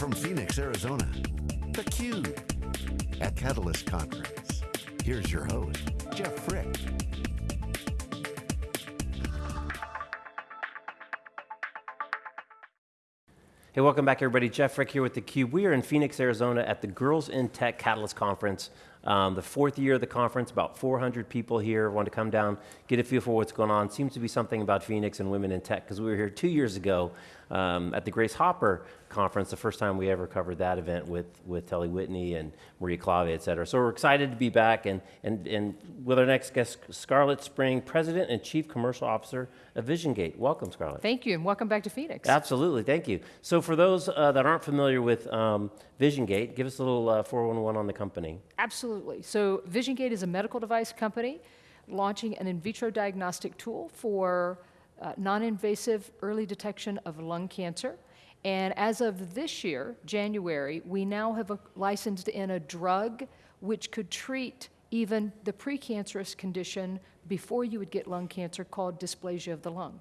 from Phoenix, Arizona, theCUBE, at Catalyst Conference. Here's your host, Jeff Frick. Hey, welcome back everybody. Jeff Frick here with theCUBE. We are in Phoenix, Arizona at the Girls in Tech Catalyst Conference. Um, the fourth year of the conference, about 400 people here want to come down, get a feel for what's going on. Seems to be something about Phoenix and women in tech, because we were here two years ago um, at the Grace Hopper conference, the first time we ever covered that event with, with Telle Whitney and Maria Klawe, et cetera. So we're excited to be back, and, and, and with our next guest, Scarlett Spring, President and Chief Commercial Officer of VisionGate. Welcome, Scarlett. Thank you, and welcome back to Phoenix. Absolutely, thank you. So for those uh, that aren't familiar with um, VisionGate, give us a little uh, 411 on the company. Absolutely. So VisionGate is a medical device company launching an in vitro diagnostic tool for uh, non-invasive early detection of lung cancer. And as of this year, January, we now have a, licensed in a drug which could treat even the precancerous condition before you would get lung cancer called dysplasia of the lung.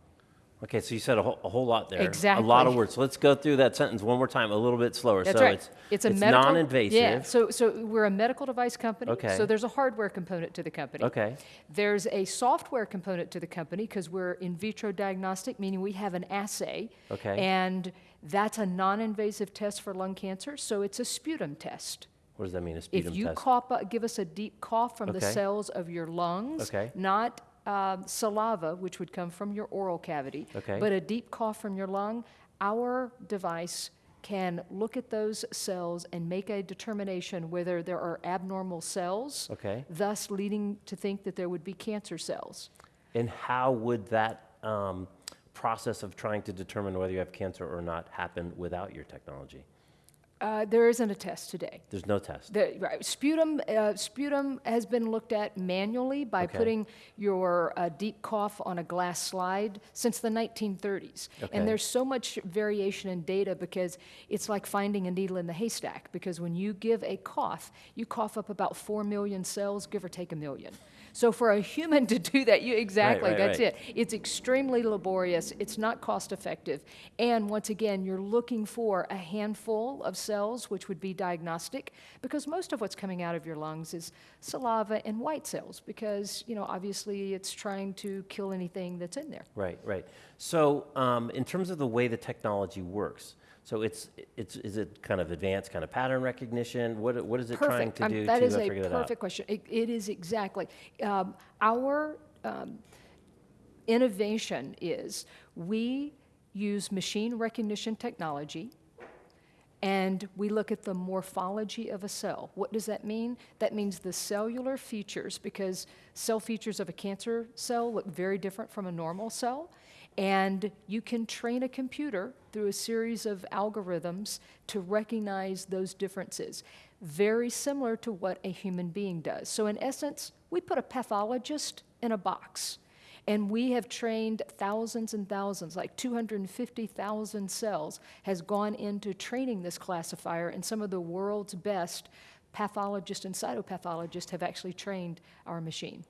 Okay, so you said a whole, a whole lot there. Exactly. A lot of words. So let's go through that sentence one more time, a little bit slower. That's so right. it's, it's a it's medical, non-invasive. Yeah. So so we're a medical device company. Okay. So there's a hardware component to the company. Okay. There's a software component to the company because we're in vitro diagnostic, meaning we have an assay. Okay. And that's a non-invasive test for lung cancer. So it's a sputum test. What does that mean, a sputum test? if you test? cough, uh, give us a deep cough from the cells of your lungs, Okay. not uh, saliva, which would come from your oral cavity, Okay. but a deep cough from your lung, our device can look at those cells and make a determination whether there are abnormal cells, Okay. thus leading to think that there would be cancer cells. And how would that um, process of trying to determine whether you have cancer or not happen without your technology? Uh, there isn't a test today. There's no test. The, right, sputum, uh, sputum has been looked at manually by Okay. putting your uh, deep cough on a glass slide since the 1930s. Okay. And there's so much variation in data because it's like finding a needle in the haystack because when you give a cough, you cough up about 4 million cells, give or take a million. So for a human to do that, you exactly, right, that's right. it. It's extremely laborious, it's not cost effective, and once again, you're looking for a handful of cells, which would be diagnostic, because most of what's coming out of your lungs is saliva and white cells, because, you know, obviously it's trying to kill anything that's in there. Right, right. So um, in terms of the way the technology works, so it's, it's, is it kind of advanced kind of pattern recognition? What, what is it trying Perfect. to Um, do that to is figure that out? a perfect question. It, it is exactly. Um, our um, innovation is we use machine recognition technology and we look at the morphology of a cell. What does that mean? That means the cellular features, because cell features of a cancer cell look very different from a normal cell. And you can train a computer through a series of algorithms to recognize those differences. Very similar to what a human being does. So, in essence, we put a pathologist in a box. And we have trained thousands and thousands, like 250,000 cells has gone into training this classifier, and some of the world's best pathologists and cytopathologists have actually trained our machine.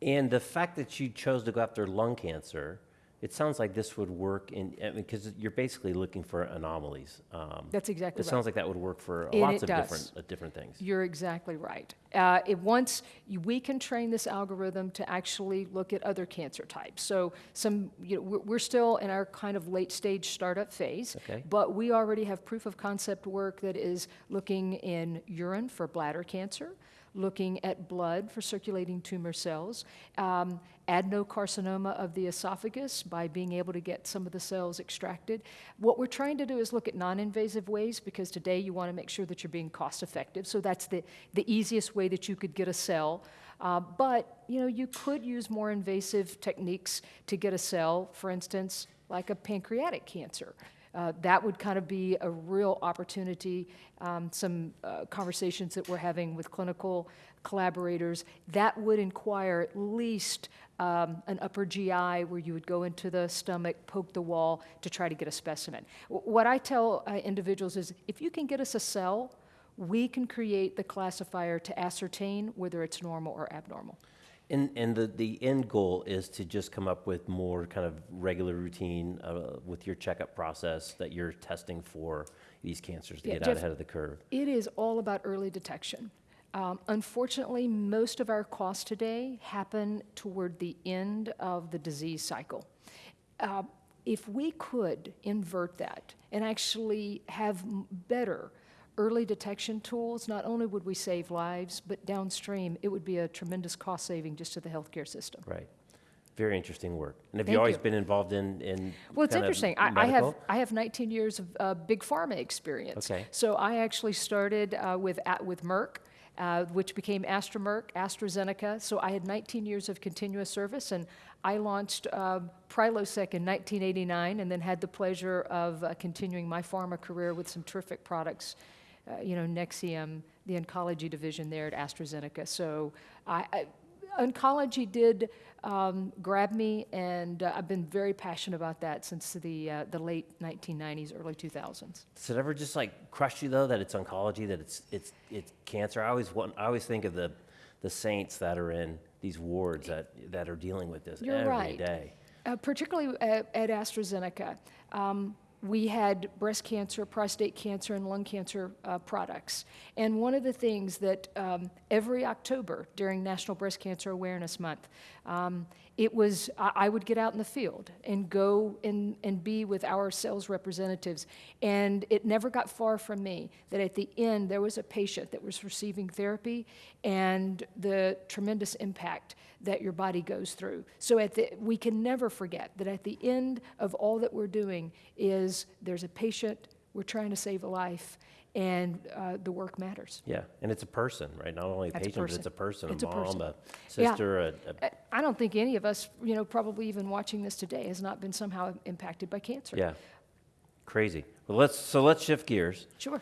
And the fact that you chose to go after lung cancer, it sounds like this would work in, because you're basically looking for anomalies. Um, That's exactly It right. sounds like that would work for And lots it of does. different, uh, different things. You're exactly right. Uh, it once you, we can train this algorithm to actually look at other cancer types. So some, you know, we're, we're still in our kind of late stage startup phase, Okay. but we already have proof of concept work that is looking in urine for bladder cancer, looking at blood for circulating tumor cells, um, adenocarcinoma of the esophagus by being able to get some of the cells extracted. What we're trying to do is look at non-invasive ways because today you want to make sure that you're being cost effective. So that's the, the easiest way that you could get a cell. Uh, but you know, you could use more invasive techniques to get a cell, for instance, like a pancreatic cancer. Uh, that would kind of be a real opportunity. Um, some uh, conversations that we're having with clinical collaborators that would inquire at least um, an upper GI where you would go into the stomach, poke the wall to try to get a specimen. W- what I tell uh, individuals is if you can get us a cell, we can create the classifier to ascertain whether it's normal or abnormal. And, and the, the end goal is to just come up with more kind of regular routine uh, with your checkup process that you're testing for these cancers to Yeah, get out ahead of the curve. It is all about early detection. Um, unfortunately, most of our costs today happen toward the end of the disease cycle. Uh, if we could invert that and actually have better early detection tools, not only would we save lives, but downstream, it would be a tremendous cost saving just to the healthcare system. Right. Very interesting work. And have Thank you always you. been involved in, in Well, it's interesting. I, I have? I have 19 years of uh, big pharma experience. Okay. So I actually started uh, with at, with Merck, uh, which became Astra Merck, AstraZeneca. So I had 19 years of continuous service, and I launched um, Prilosec in 1989, and then had the pleasure of uh, continuing my pharma career with some terrific products. Uh, you know, Nexium, the oncology division there at AstraZeneca. So I, I oncology did um, grab me, and uh, I've been very passionate about that since the, uh, the late 1990s, early 2000s. Does it ever just like crush you though that it's oncology, that it's it's it's cancer? I always want, I always think of the the saints that are in these wards that that are dealing with this You're every day. right. Uh, particularly at, at AstraZeneca, um, we had breast cancer, prostate cancer, and lung cancer uh, products. And one of the things that um, every October during National Breast Cancer Awareness Month, um, it was I, I would get out in the field and go and, and be with our sales representatives. And it never got far from me that at the end there was a patient that was receiving therapy and the tremendous impact that your body goes through. So at the, we can never forget that at the end of all that we're doing is there's a patient, we're trying to save a life, and uh, the work matters. Yeah, and it's a person, right? Not only a That's a patient, but it's a person. person, It's a a mom, person. a Yeah. sister, a, a I- I don't think any of us, you know, probably even watching this today has not been somehow impacted by cancer. yeah. Crazy. Well, let's so let's shift gears. Sure.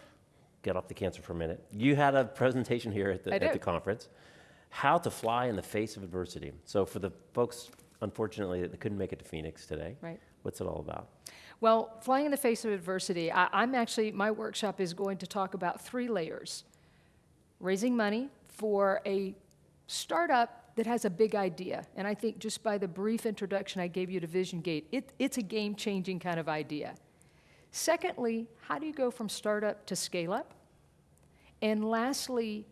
Get off the cancer for a minute. You had a presentation here at the at the conference. How to fly in the face of adversity. So for the folks, unfortunately, that couldn't make it to Phoenix today, Right. what's it all about? Well, flying in the face of adversity, I, I'm actually, my workshop is going to talk about three layers raising money for a startup that has a big idea. And I think just by the brief introduction I gave you to VisionGate, it, it's a game changing kind of idea. Secondly, how do you go from startup to scale up? And lastly,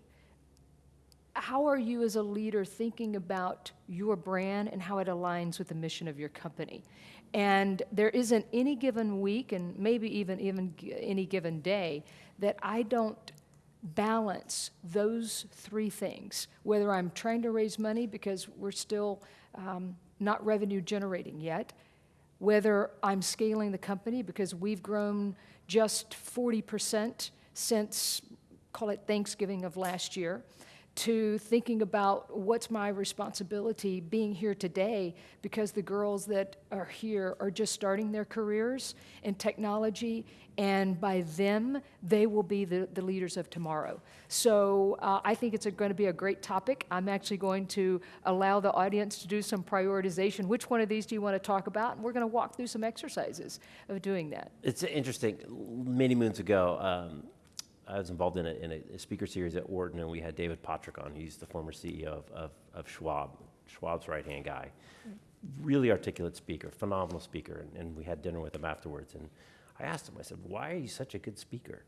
how are you as a leader thinking about your brand and how it aligns with the mission of your company? And there isn't any given week, and maybe even even any given day, that I don't balance those three things. Whether I'm trying to raise money because we're still um, not revenue generating yet, whether I'm scaling the company because we've grown just 40% since, call it Thanksgiving of last year, to thinking about what's my responsibility being here today because the girls that are here are just starting their careers in technology, and by them, they will be the, the leaders of tomorrow. So uh, I think it's going to be a great topic. I'm actually going to allow the audience to do some prioritization. Which one of these do you want to talk about? And we're going to walk through some exercises of doing that. It's interesting. Many moons ago, um, I was involved in a, in a speaker series at Wharton, and we had David Pottruck on. He's the former CEO of, of, of Schwab, Schwab's right hand guy. Really articulate speaker, phenomenal speaker. And, and we had dinner with him afterwards. And I asked him, I said, Why are you such a good speaker?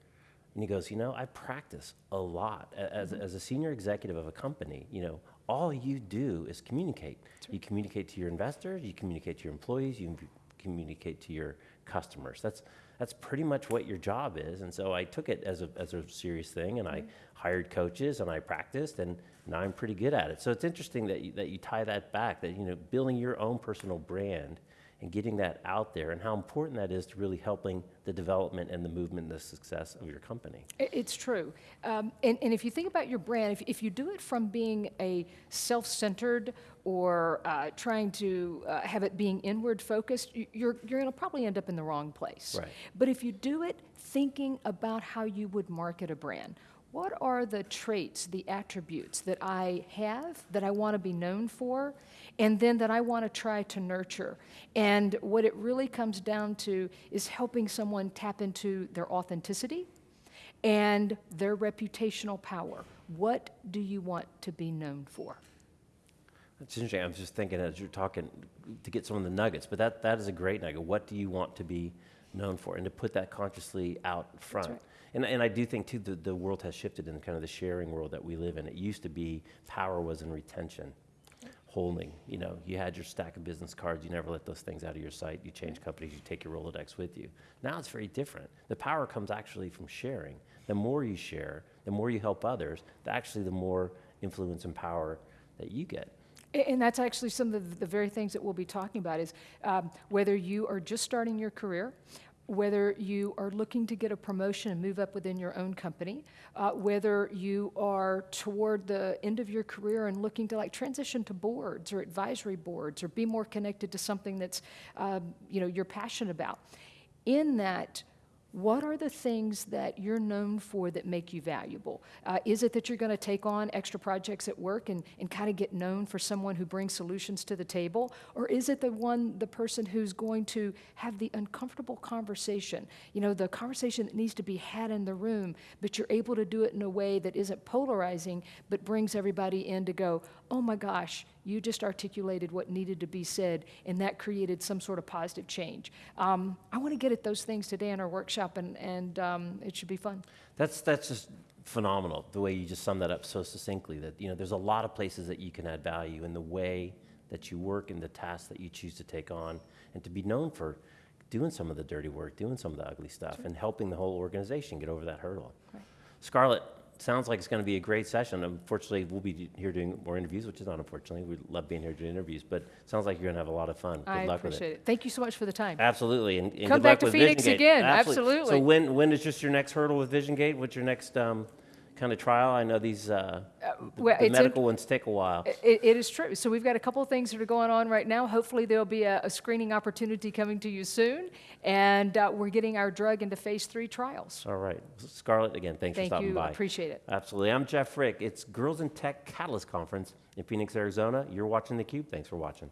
And he goes, You know, I practice a lot. As, mm-hmm. as a senior executive of a company, you know, all you do is communicate. You communicate to your investors, you communicate to your employees, you communicate to your customers. That's that's pretty much what your job is. And so I took it as a as a serious thing, and I mm-hmm. hired coaches and I practiced, and now I'm pretty good at it. So it's interesting that you, that you tie that back. That you know, building your own personal brand and getting that out there, and how important that is to really helping the development and the movement and the success of your company. It's true. Um, and, and if you think about your brand, if, if you do it from being a self centered or uh, trying to uh, have it being inward focused, you're, you're going to probably end up in the wrong place. Right. But if you do it thinking about how you would market a brand, what are the traits, the attributes that I have that I want to be known for, and then that I want to try to nurture? And what it really comes down to is helping someone tap into their authenticity and their reputational power. What do you want to be known for? That's interesting. I was just thinking as you're talking to get some of the nuggets, but that, that is a great nugget. What do you want to be known for? And to put that consciously out front. right. And, and I do think, too, the, the world has shifted in kind of the sharing world that we live in. It used to be power was in retention, holding. You know, you had your stack of business cards, you never let those things out of your sight. You change companies, you take your Rolodex with you. Now it's very different. The power comes actually from sharing. The more you share, the more you help others, the, actually, the more influence and power that you get. And that's actually some of the- the very things that we'll be talking about is um, whether you are just starting your career, whether you are looking to get a promotion and move up within your own company, uh, whether you are toward the end of your career and looking to like transition to boards or advisory boards or be more connected to something that's um, you know you're passionate about. In that, what are the things that you're known for that make you valuable? Uh, is it that you're going to take on extra projects at work and, and kind of get known for someone who brings solutions to the table? Or is it the one, the person who's going to have the uncomfortable conversation? You know, the conversation that needs to be had in the room, but you're able to do it in a way that isn't polarizing, but brings everybody in to go, oh my gosh, you just articulated what needed to be said, and that created some sort of positive change. Um, I want to get at those things today in our workshop, and, and um, it should be fun. That's that's just phenomenal the way you just summed that up so succinctly. That you know, there's a lot of places that you can add value in the way that you work and the tasks that you choose to take on, and to be known for doing some of the dirty work, doing some of the ugly stuff, and helping the whole organization get over that hurdle. Right. Scarlett, sounds like it's going to be a great session. Unfortunately, we'll be here doing more interviews, which is not unfortunately. We love being here doing interviews, but sounds like you're going to have a lot of fun. Good I luck with appreciate it. it. Thank you so much for the time. Absolutely, and, and Come back to Phoenix Vision again, So absolutely. So when when is just your next hurdle with VisionGate? What's your next um, kind of trial? I know these uh, the, well, the medical ones take a while. It, it is true. So we've got a couple of things that are going on right now. Hopefully, there'll be a, a screening opportunity coming to you soon, and uh, we're getting our drug into phase three trials. All right, Scarlett, again, thanks Thank for stopping you. by. Appreciate it. Absolutely, I'm Jeff Frick. It's Girls in Tech Catalyst Conference in Phoenix, Arizona. You're watching theCUBE. Thanks for watching.